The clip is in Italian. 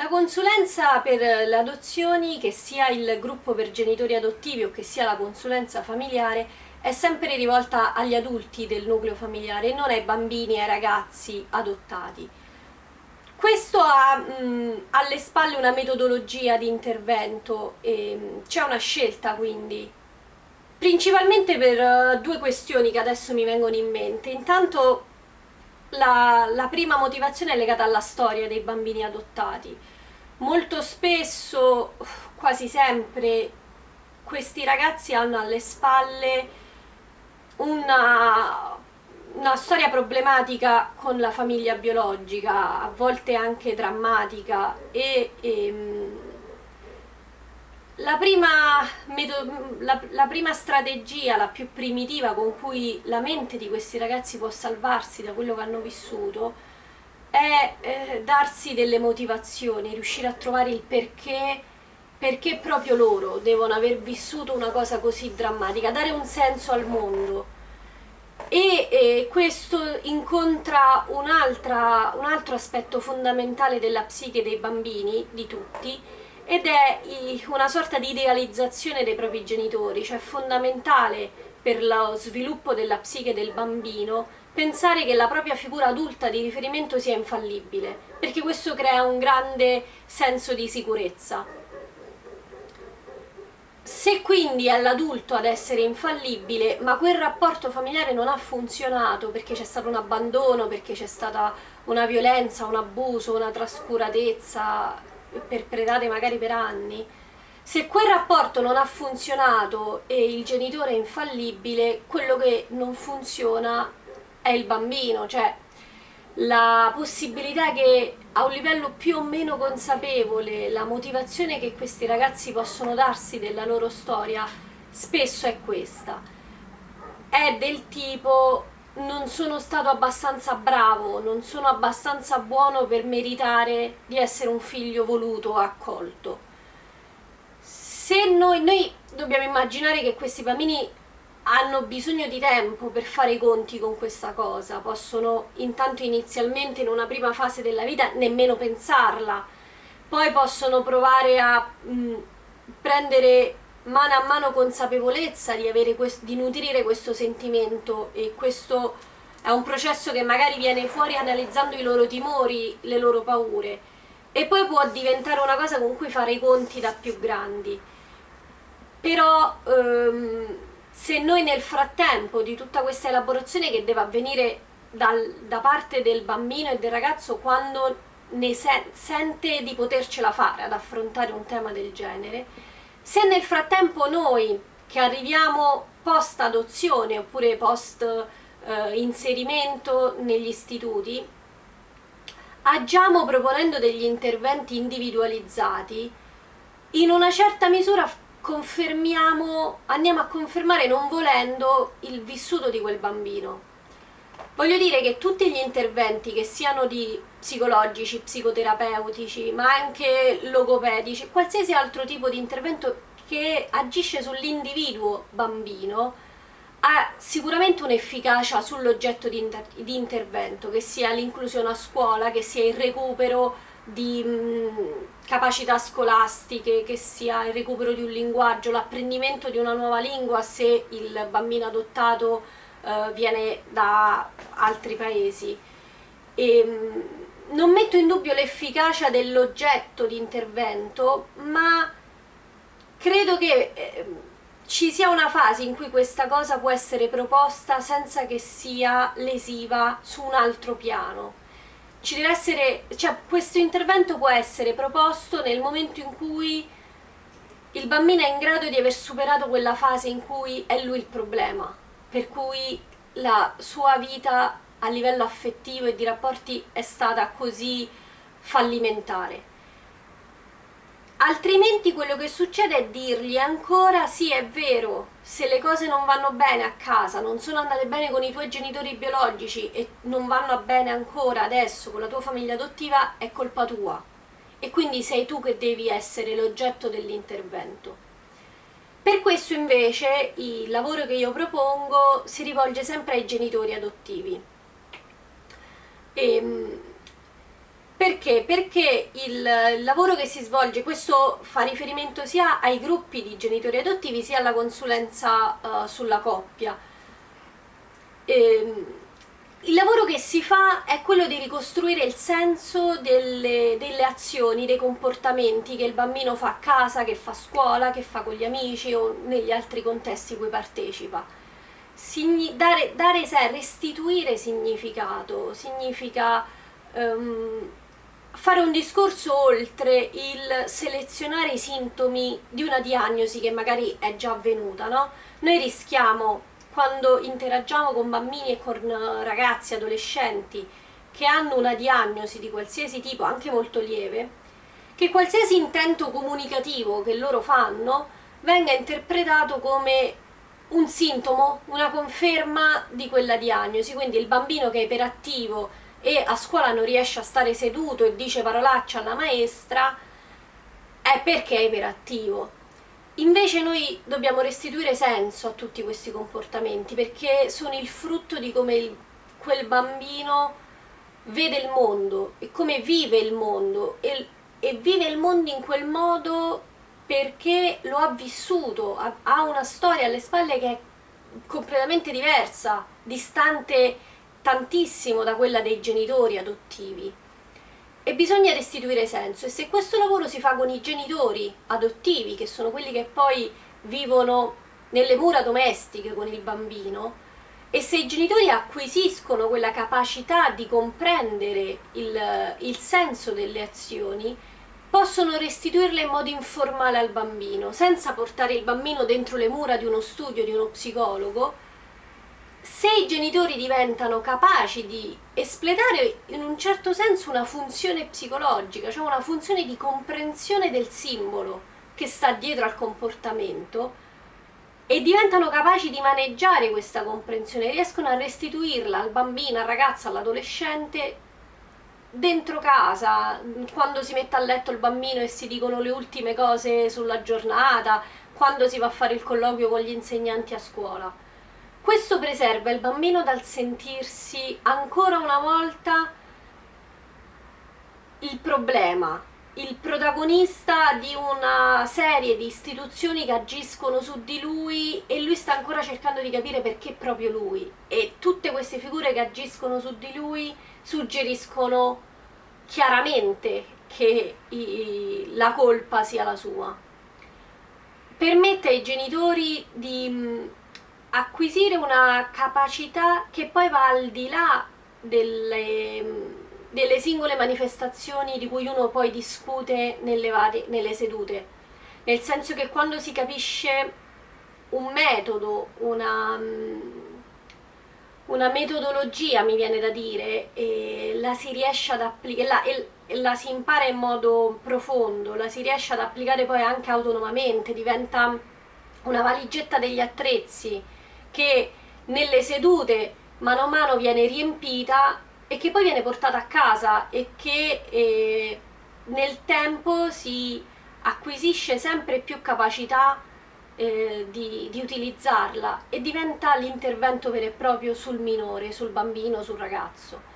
La consulenza per le adozioni, che sia il gruppo per genitori adottivi o che sia la consulenza familiare, è sempre rivolta agli adulti del nucleo familiare e non ai bambini e ai ragazzi adottati. Questo ha mh, alle spalle una metodologia di intervento, c'è una scelta quindi, principalmente per uh, due questioni che adesso mi vengono in mente. Intanto la, la prima motivazione è legata alla storia dei bambini adottati. Molto spesso, quasi sempre, questi ragazzi hanno alle spalle una, una storia problematica con la famiglia biologica, a volte anche drammatica e, e ehm, la prima, la, la prima, strategia, la più primitiva con cui la mente di questi ragazzi può salvarsi da quello che hanno vissuto è eh, darsi delle motivazioni, riuscire a trovare il perché, perché proprio loro devono aver vissuto una cosa così drammatica, dare un senso al mondo. E, e questo incontra un, un altro aspetto fondamentale della psiche dei bambini, di tutti, ed è una sorta di idealizzazione dei propri genitori, cioè fondamentale per lo sviluppo della psiche del bambino pensare che la propria figura adulta di riferimento sia infallibile, perché questo crea un grande senso di sicurezza. Se quindi è l'adulto ad essere infallibile, ma quel rapporto familiare non ha funzionato perché c'è stato un abbandono, perché c'è stata una violenza, un abuso, una trascuratezza, perpetrate magari per anni, se quel rapporto non ha funzionato e il genitore è infallibile, quello che non funziona è il bambino, cioè la possibilità che a un livello più o meno consapevole la motivazione che questi ragazzi possono darsi della loro storia spesso è questa. È del tipo non sono stato abbastanza bravo, non sono abbastanza buono per meritare di essere un figlio voluto accolto. Se noi, noi dobbiamo immaginare che questi bambini hanno bisogno di tempo per fare i conti con questa cosa, possono intanto inizialmente in una prima fase della vita nemmeno pensarla, poi possono provare a mh, prendere mano a mano consapevolezza di, di nutrire questo sentimento e questo è un processo che magari viene fuori analizzando i loro timori, le loro paure e poi può diventare una cosa con cui fare i conti da più grandi. Però ehm, se noi nel frattempo di tutta questa elaborazione che deve avvenire dal, da parte del bambino e del ragazzo quando ne se sente di potercela fare ad affrontare un tema del genere, se nel frattempo noi che arriviamo post adozione oppure post eh, inserimento negli istituti agiamo proponendo degli interventi individualizzati. In una certa misura confermiamo, andiamo a confermare non volendo il vissuto di quel bambino. Voglio dire che tutti gli interventi che siano di psicologici, psicoterapeutici, ma anche logopedici, qualsiasi altro tipo di intervento che agisce sull'individuo bambino ha sicuramente un'efficacia sull'oggetto di, inter di, intervento, che sia l'inclusione a scuola, che sia il recupero di mh, capacità scolastiche, che sia il recupero di un linguaggio, l'apprendimento di una nuova lingua se il bambino adottato eh, viene da altri paesi. E, mh, non metto in dubbio l'efficacia dell'oggetto di intervento, ma credo che eh, ci sia una fase in cui questa cosa può essere proposta senza che sia lesiva su un altro piano. Essere, cioè questo intervento può essere proposto nel momento in cui il bambino è in grado di aver superato quella fase in cui è lui il problema, per cui la sua vita a livello affettivo e di rapporti è stata così fallimentare. Altrimenti quello che succede è dirgli ancora sì è vero, se le cose non vanno bene a casa, non sono andate bene con i tuoi genitori biologici e non vanno bene ancora adesso con la tua famiglia adottiva, è colpa tua. E quindi sei tu che devi essere l'oggetto dell'intervento. Per questo invece il lavoro che io propongo si rivolge sempre ai genitori adottivi. E, ehm, Perché? Perché il lavoro che si svolge, questo fa riferimento sia ai gruppi di genitori adottivi sia alla consulenza uh, sulla coppia. E, ehm, il lavoro che si fa è quello di ricostruire il senso delle, delle, azioni, dei comportamenti che il bambino fa a casa, che fa a scuola, che fa con gli amici o negli altri contesti cui partecipa. Dare, dare restituire significato, significa um, fare un discorso oltre il selezionare i sintomi di una diagnosi che magari è già avvenuta, no? Noi rischiamo, quando interagiamo con bambini e con ragazzi, adolescenti, che hanno una diagnosi di qualsiasi tipo, anche molto lieve, che qualsiasi intento comunicativo che loro fanno venga interpretato come un sintomo, una conferma di quella diagnosi, quindi il bambino che è iperattivo e a scuola non riesce a stare seduto e dice parolaccia alla maestra è perché è iperattivo. Invece noi dobbiamo restituire senso a tutti questi comportamenti perché sono il frutto di come il, quel bambino vede il mondo e come vive il mondo e, e, vive il mondo in quel modo perché lo ha vissuto, ha, una storia alle spalle che è completamente diversa, distante tantissimo da quella dei genitori adottivi. E bisogna restituire senso e se questo lavoro si fa con i genitori adottivi che sono quelli che poi vivono nelle mura domestiche con il bambino e se i genitori acquisiscono quella capacità di comprendere il, il senso delle azioni possono restituirle in modo informale al bambino senza portare il bambino dentro le mura di uno studio di uno psicologo. Se i genitori diventano capaci di espletare in un certo senso una funzione psicologica, cioè una funzione di comprensione del simbolo che sta dietro al comportamento e diventano capaci di maneggiare questa comprensione, riescono a restituirla al bambino, al ragazzo, all'adolescente dentro casa, quando si mette a letto il bambino e si dicono le ultime cose sulla giornata, quando si va a fare il colloquio con gli insegnanti a scuola. Questo preserva il bambino dal sentirsi ancora una volta il problema, il protagonista di una serie di istituzioni che agiscono su di lui e lui sta ancora cercando di capire perché proprio lui. E queste figure che agiscono su di lui suggeriscono chiaramente che i, la colpa sia la sua. Permette ai genitori di acquisire una capacità che poi va al di là delle, delle singole manifestazioni di cui uno poi discute nelle, varie, nelle sedute nel senso che quando si capisce un metodo, una, una metodologia mi viene da dire e la si riesce ad applicare la si impara in modo profondo, la si riesce ad applicare poi anche autonomamente, diventa una valigetta degli attrezzi che nelle sedute mano a mano viene riempita e che poi viene portata a casa e che eh, nel tempo si acquisisce sempre più capacità eh, di, di, utilizzarla e diventa l'intervento vero e proprio sul minore, sul bambino, sul ragazzo.